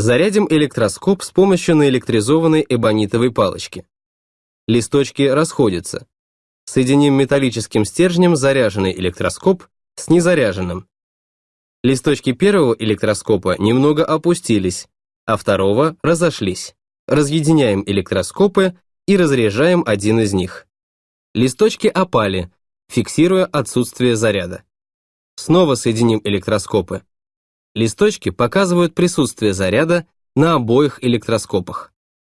Зарядим электроскоп с помощью наэлектризованной эбонитовой палочки. Листочки расходятся. Соединим металлическим стержнем заряженный электроскоп с незаряженным. Листочки первого электроскопа немного опустились, а второго разошлись. Разъединяем электроскопы и разряжаем один из них. Листочки опали, фиксируя отсутствие заряда. Снова соединим электроскопы. Листочки показывают присутствие заряда на обоих электроскопах.